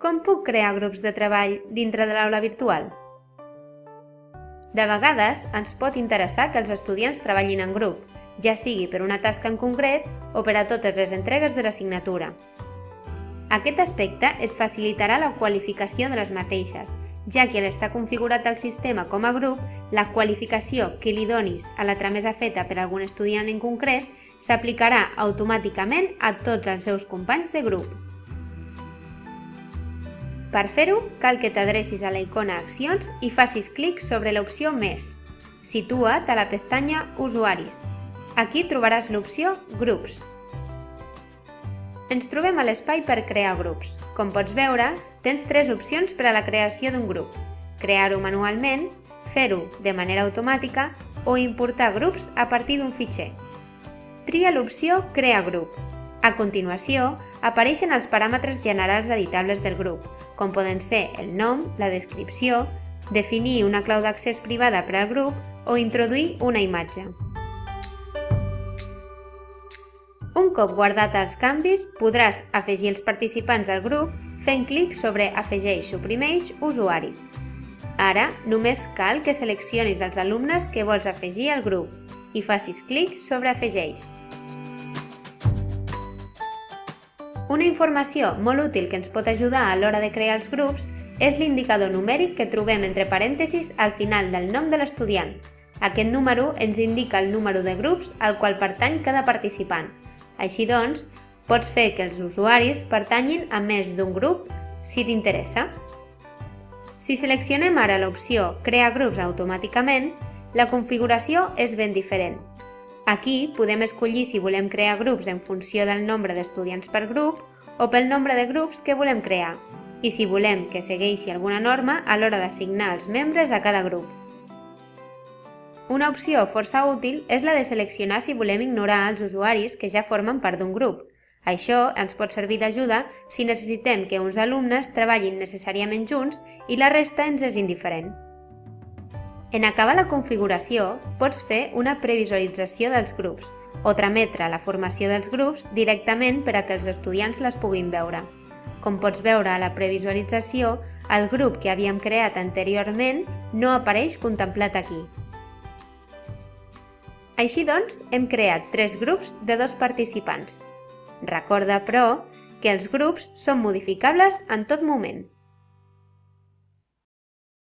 com puc crear grups de treball dintre de l'aula virtual? De vegades ens pot interessar que els estudiants treballin en grup, ja sigui per una tasca en concret o per a totes les entregues de l'assignatura. Aquest aspecte et facilitarà la qualificació de les mateixes, ja que al estar configurat el sistema com a grup, la qualificació que li donis a la tramesa feta per algun estudiant en concret s'aplicarà automàticament a tots els seus companys de grup. Per fer-ho, cal que t'adrecis a la icona Accions i facis clic sobre l'opció Més. Situa't a la pestanya Usuaris. Aquí trobaràs l'opció Grups. Ens trobem a l'espai per crear grups. Com pots veure, tens tres opcions per a la creació d'un grup. Crear-ho manualment, fer-ho de manera automàtica o importar grups a partir d'un fitxer. Tria l'opció Crear grup. A continuació, apareixen els paràmetres generals editables del grup, com poden ser el nom, la descripció, definir una clau d'accés privada per al grup o introduir una imatge. Un cop guardat els canvis, podràs afegir els participants al grup fent clic sobre Afegeix, suprimeix, usuaris. Ara, només cal que seleccionis els alumnes que vols afegir al grup i facis clic sobre Afegeix. Una informació molt útil que ens pot ajudar a l'hora de crear els grups és l'indicador numèric que trobem entre parèntesis al final del nom de l'estudiant. Aquest número ens indica el número de grups al qual pertany cada participant. Així doncs, pots fer que els usuaris pertanyin a més d'un grup si t'interessa. Si seleccionem ara l'opció Crear grups automàticament, la configuració és ben diferent. Aquí podem escollir si volem crear grups en funció del nombre d'estudiants per grup o pel nombre de grups que volem crear i si volem que segueixi alguna norma a l'hora d'assignar els membres a cada grup. Una opció força útil és la de seleccionar si volem ignorar els usuaris que ja formen part d'un grup. Això ens pot servir d'ajuda si necessitem que uns alumnes treballin necessàriament junts i la resta ens és indiferent. En acabar la configuració, pots fer una previsualització dels grups o trametre la formació dels grups directament per a que els estudiants les puguin veure. Com pots veure a la previsualització, el grup que havíem creat anteriorment no apareix contemplat aquí. Així doncs, hem creat tres grups de dos participants. Recorda, però, que els grups són modificables en tot moment.